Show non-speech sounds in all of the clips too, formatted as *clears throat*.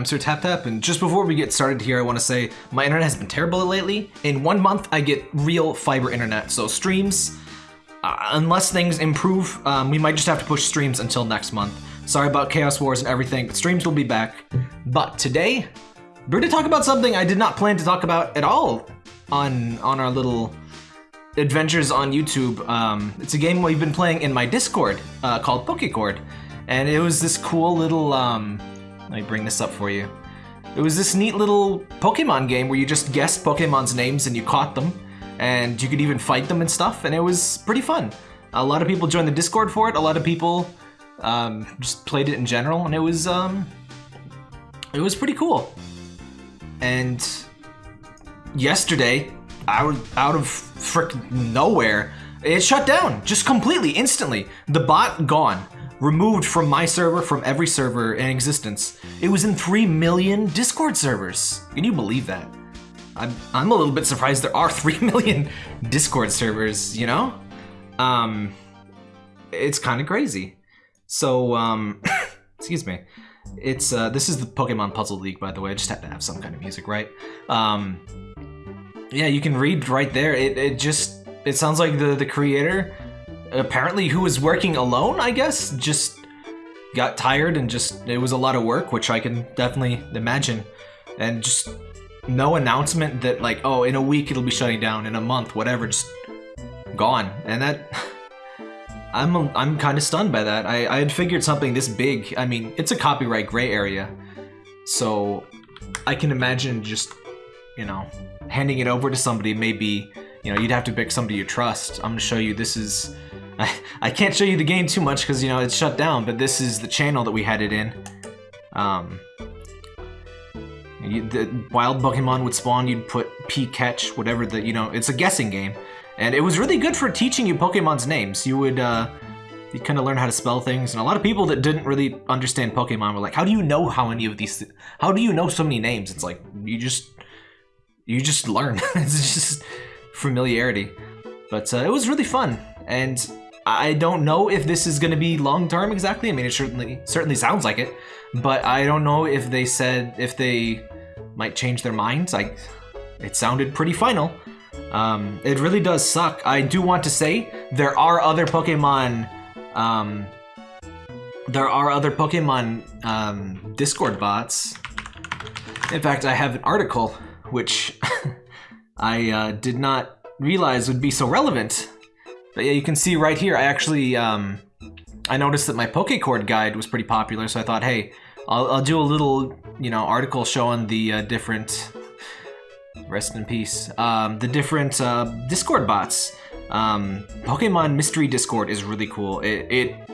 I'm Sir Tap Tap, and just before we get started here, I want to say my internet has been terrible lately. In one month, I get real fiber internet, so streams, uh, unless things improve, um, we might just have to push streams until next month. Sorry about Chaos Wars and everything, but streams will be back. But today, we're going to talk about something I did not plan to talk about at all on on our little adventures on YouTube. Um, it's a game we've been playing in my Discord uh, called Pokecord, and it was this cool little. Um, let me bring this up for you. It was this neat little Pokemon game where you just guessed Pokemon's names and you caught them, and you could even fight them and stuff, and it was pretty fun. A lot of people joined the Discord for it. A lot of people um, just played it in general, and it was um, it was pretty cool. And yesterday, out out of frick nowhere, it shut down just completely, instantly. The bot gone, removed from my server, from every server in existence. It was in three million Discord servers. Can you believe that? I'm I'm a little bit surprised there are *laughs* three million Discord servers. You know, um, it's kind of crazy. So um, *coughs* excuse me. It's uh, this is the Pokemon Puzzle League, by the way. I just have to have some kind of music, right? Um, yeah, you can read right there. It, it just it sounds like the the creator, apparently who was working alone, I guess, just got tired and just it was a lot of work, which I can definitely imagine, and just no announcement that like oh in a week it'll be shutting down in a month whatever just gone and that *laughs* I'm I'm kind of stunned by that. I, I had figured something this big. I mean, it's a copyright gray area, so I can imagine just you know handing it over to somebody. Maybe you know you'd have to pick somebody you trust. I'm gonna show you. This is I I can't show you the game too much because you know it's shut down. But this is the channel that we had it in. Um, you, the wild Pokemon would spawn. You'd put P catch whatever the you know. It's a guessing game. And it was really good for teaching you Pokemon's names. You would, uh, you kind of learn how to spell things. And a lot of people that didn't really understand Pokemon were like, how do you know how many of these, how do you know so many names? It's like, you just, you just learn. *laughs* it's just familiarity. But uh, it was really fun. And I don't know if this is going to be long term exactly. I mean, it certainly certainly sounds like it, but I don't know if they said if they might change their minds. Like, it sounded pretty final. Um, it really does suck. I do want to say there are other Pokemon. Um, there are other Pokemon um, Discord bots. In fact, I have an article which *laughs* I uh, did not realize would be so relevant. But yeah, you can see right here. I actually um, I noticed that my Pokecord guide was pretty popular, so I thought, hey, I'll, I'll do a little you know article showing the uh, different rest in peace. Um, the different uh, Discord bots. Um, Pokemon Mystery Discord is really cool. It, it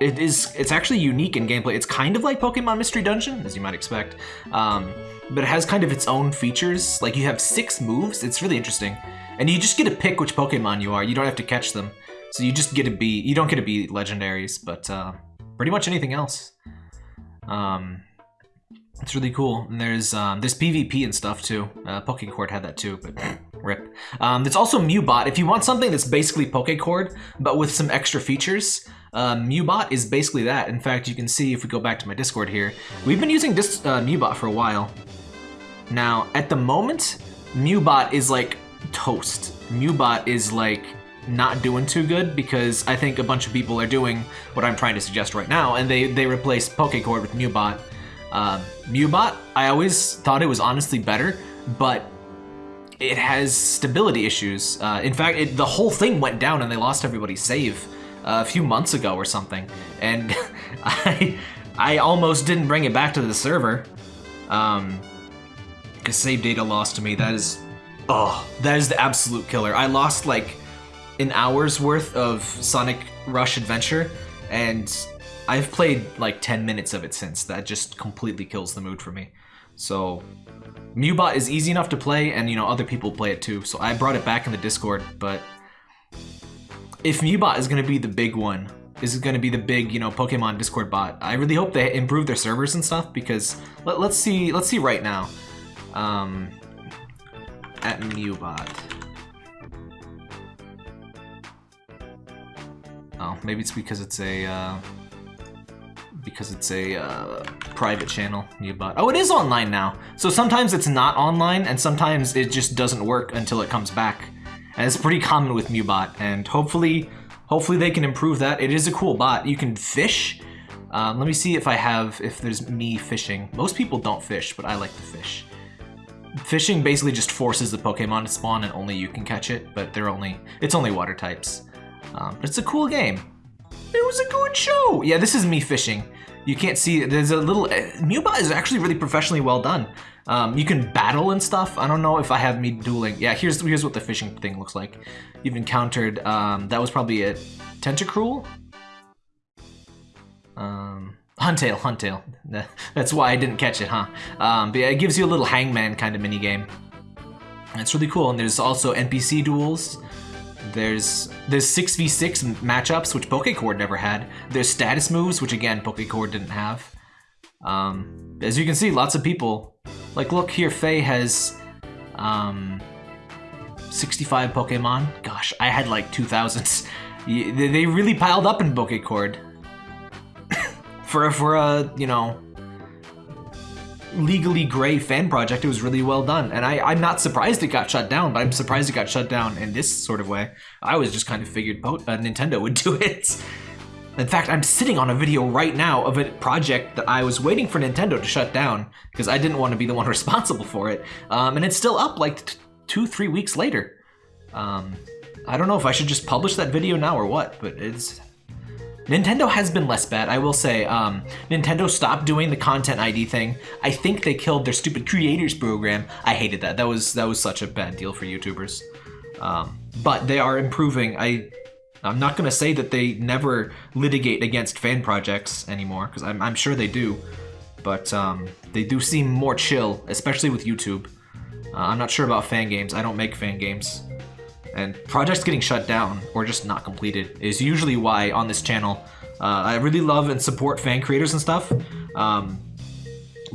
it is it's actually unique in gameplay. It's kind of like Pokemon Mystery Dungeon, as you might expect, um, but it has kind of its own features. Like you have six moves. It's really interesting, and you just get to pick which Pokemon you are. You don't have to catch them, so you just get to be. You don't get to be legendaries, but uh, pretty much anything else. Um, it's really cool. And there's um, there's PvP and stuff too. Uh, Pokecord had that too, but *clears throat* rip. Um, there's also Mewbot. If you want something that's basically Pokecord, but with some extra features, uh, Mewbot is basically that. In fact, you can see if we go back to my Discord here, we've been using this uh, Mewbot for a while. Now, at the moment, Mewbot is like toast. Mewbot is like not doing too good because I think a bunch of people are doing what I'm trying to suggest right now, and they, they replace Pokecord with Mewbot. Mewbot, I always thought it was honestly better, but it has stability issues. Uh, in fact, it, the whole thing went down and they lost everybody's save uh, a few months ago or something. And *laughs* I, I almost didn't bring it back to the server. Um, because save data lost to me, that is, oh, that is the absolute killer. I lost like an hour's worth of Sonic Rush Adventure and I've played like 10 minutes of it since. That just completely kills the mood for me. So Mewbot is easy enough to play and you know other people play it too. So I brought it back in the Discord, but if Mewbot is going to be the big one, is going to be the big, you know, Pokemon Discord bot. I really hope they improve their servers and stuff because let, us see let's see right now. Um at Mewbot. Oh, maybe it's because it's a uh because it's a uh, private channel, Mewbot. Oh, it is online now. So sometimes it's not online, and sometimes it just doesn't work until it comes back. And it's pretty common with Mewbot, and hopefully, hopefully they can improve that. It is a cool bot. You can fish. Um, let me see if I have, if there's me fishing. Most people don't fish, but I like to fish. Fishing basically just forces the Pokemon to spawn and only you can catch it, but they're only, it's only water types. Um, but it's a cool game. It was a good show. Yeah, this is me fishing. You can't see, there's a little, uh, Mewbot is actually really professionally well done. Um, you can battle and stuff. I don't know if I have me dueling. Yeah, here's here's what the fishing thing looks like. You've encountered, um, that was probably a Tentacruel? Um, Huntail, Huntail. *laughs* That's why I didn't catch it, huh? Um, but yeah, it gives you a little hangman kind of mini game. It's really cool, and there's also NPC duels. There's there's 6v6 matchups, which Pokecord never had. There's status moves, which again, Pokecord didn't have. Um, as you can see, lots of people. Like, look here, Faye has um, 65 Pokemon. Gosh, I had like 2,000. *laughs* They really piled up in Pokecord for for a you know legally gray fan project, it was really well done. And I, I'm not surprised it got shut down, but I'm surprised it got shut down in this sort of way. I was just kind of figured uh, Nintendo would *laughs* do it. In fact, I'm sitting on a video right now of a project that I was waiting for Nintendo to shut down because I didn't want to be the one *laughs* responsible for it. Um, and it's still up like two, three weeks later. Um, I don't know if I should just publish that video now or what, but it's Nintendo has been less bad, I will say. Um, Nintendo stopped doing the content ID thing. I think they killed their stupid creators program. I hated that. That was that was such a bad deal for YouTubers. Um, but they are improving. I I'm not gonna say that they never litigate against fan projects anymore, because I'm, I'm sure they do. But um, they do seem more chill, especially with YouTube. Uh, I'm not sure about fan games. I don't make fan games. And projects getting shut down or just not completed is usually why on this channel uh, I really love and support fan creators and stuff. Um,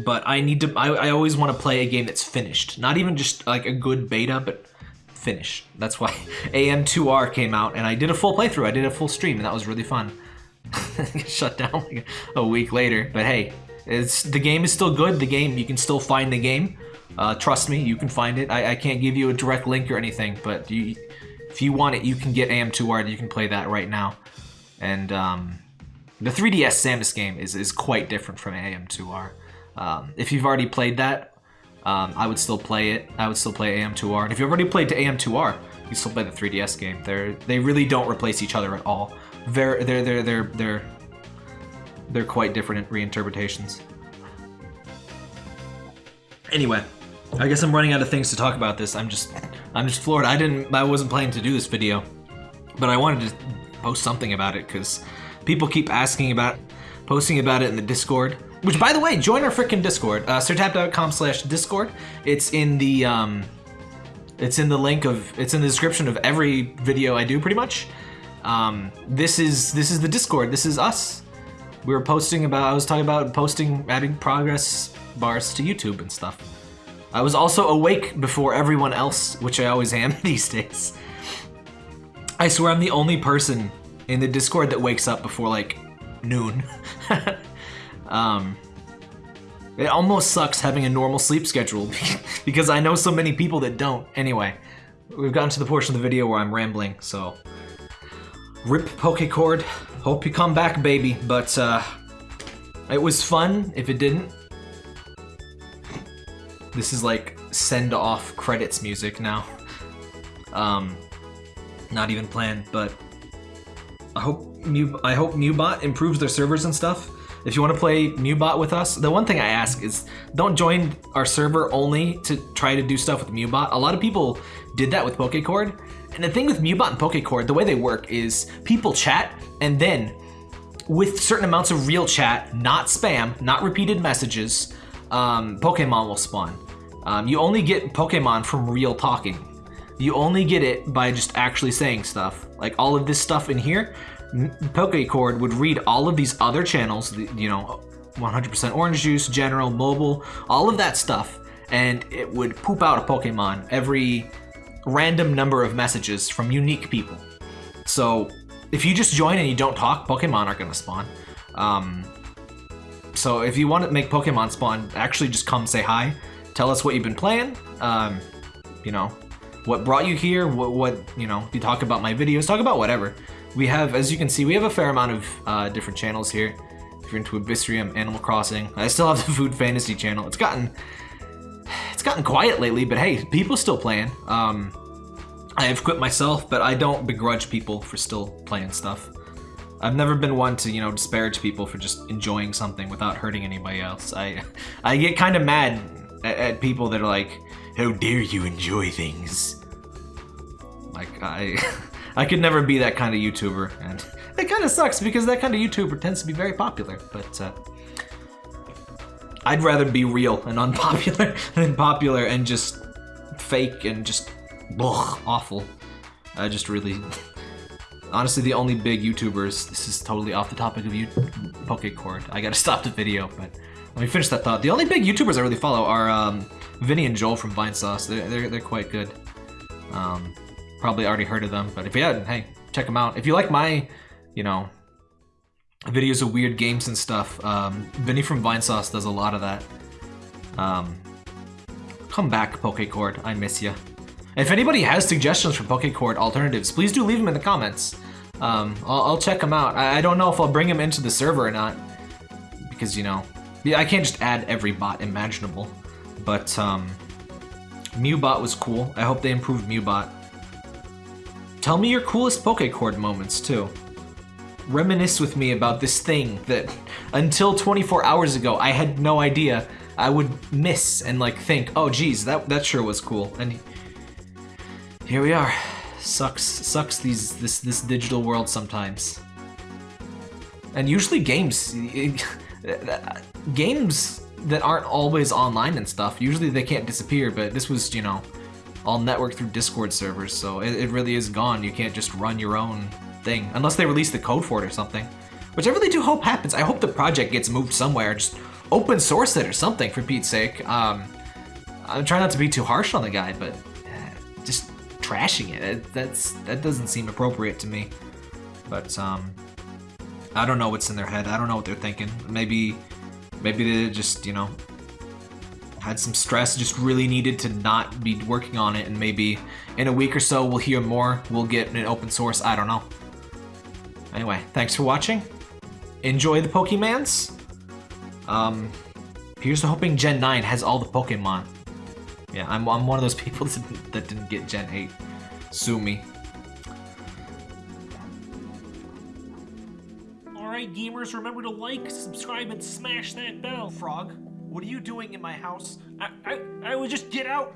but I need to, I, I always want to play a game that's finished. Not even just like a good beta, but finished. That's why *laughs* AM2R came out and I did a full playthrough. I did a full stream and that was really fun. *laughs* shut down like a week later. But hey, it's the game is still good. The game, you can still find the game. Uh, trust me, you can find it. I, I, can't give you a direct link or anything, but you, if you want it, you can get AM2R and you can play that right now. And um, the 3DS Samus game is, is quite different from AM2R. Um, if you've already played that, um, I would still play it. I would still play AM2R. And if you've already played to AM2R, you still play the 3DS game. They're they really don't replace each other at all. They're they're they're they're they're they're quite different reinterpretations. Anyway, I guess I'm running out of things to talk about this. I'm just, I'm just floored. I didn't, I wasn't planning to do this video, but I wanted to post something about it because people keep asking about, posting about it in the Discord. Which, by the way, join our freaking Discord, uh, sirtap.com slash Discord. It's in the, um, it's in the link of, it's in the description of every video I do, pretty much. Um, this is, this is the Discord. This is us. We were posting about, I was talking about posting, adding progress bars to YouTube and stuff. I was also awake before everyone else, which I always *laughs* am these days. I swear I'm the only person in the Discord that wakes up before like noon. *laughs* um, it almost sucks having a normal sleep schedule *laughs* because I know so many people that don't. Anyway, we've gotten to the portion of the video where I'm rambling, so rip Pokecord. Hope you come back, baby. But uh, it was fun. If it didn't, this is like send off credits music now. Um, not even planned, but I hope Mew I hope Mewbot improves their servers and stuff. If you want to play Mewbot with us, the one thing I ask is don't join our server only to try to do stuff with Mewbot. A lot of people did that with Pokecord. And the thing with Mewbot and Pokecord, the way they work is people chat and then with certain amounts of real chat, not spam, not repeated messages, um, Pokemon will spawn. Um, you only get Pokemon from real talking. You only get it by just actually saying stuff. Like all of this stuff in here, Pokecord would read all of these other channels, you know, 100% orange juice, general, mobile, all of that stuff, and it would poop out a Pokemon every random number of messages from unique people. So if you just join and you don't talk, Pokemon are gonna spawn. Um, So if you want to make Pokemon spawn, actually just come say hi. Tell us what you've been playing. Um, you know, what brought you here, what, what, you know, you talk about my videos, talk about whatever. We have, as you can see, we have a fair amount of uh, different channels here. If you're into Abyssrium, Animal Crossing, I still have the *laughs* Food Fantasy channel. It's gotten, it's gotten quiet lately, but hey, people still playing. Um, I have quit myself, but I don't begrudge people for still playing stuff. I've never been one to, you know, disparage people for just enjoying something without hurting anybody else. I *laughs* I get kind of mad at, at, people that are like, how dare you enjoy things? Like, I *laughs* I could never be that kind of YouTuber, and *laughs* it kind of sucks because that kind of YouTuber tends to be very popular, but uh, I'd rather be real and unpopular than popular and just fake and just ugh, awful. I just really... Honestly, the only big YouTubers, this is totally off the topic of you, Pokecord. I gotta *laughs* stop the video, but let me finish that thought. The only big YouTubers I really follow are um, Vinny and Joel from Vinesauce. They're, they're, they're quite good. Um, probably already heard of them, but if you hadn't, hey, check them out. If you like my, you know, videos of weird games and stuff, um, Vinny from Vinesauce does a lot of that. Um, come back, Pokecord. I miss you. If anybody has suggestions for Pokecord alternatives, please do leave them in the comments. Um, I'll, I'll, check them out. I, I, don't know if I'll bring them into the server or not, because, you know, I can't just add every bot imaginable. But, um, Mewbot was cool. I hope they improved Mewbot. Tell me your coolest Pokecord moments, too. Reminisce with me about this thing that, until 24 hours ago, I had no idea I would miss and, like, think, oh, geez, that, that sure was cool. And here we are. Sucks, sucks these this this digital world sometimes. And usually games, *laughs* games that aren't always online and stuff, usually they can't disappear, but this was, you know, all networked through Discord servers, so it, it really is gone. You can't just run your own thing, unless they release the code for it or something. Which I really do hope happens. I hope the project gets moved somewhere, just open source it or something, for Pete's sake. Um, I'm trying not to be too harsh on the guy, but just trashing it. That's that doesn't seem appropriate to me. But um, I don't know what's in their head. I don't know what they're thinking. Maybe, maybe they just you know had some stress, just really needed to not be working on it, and maybe in a week or so we'll hear more. We'll get an open source. I don't know. Anyway, thanks for watching. Enjoy the Pokemans. Um, here's to hoping Gen 9 has all the Pokemon. Yeah, I'm, I'm one of those people *laughs* that didn't get Gen 8. Sue me. Alright gamers, remember to like, subscribe, and smash that bell. Frog, what are you doing in my house? I, I, I would just get out.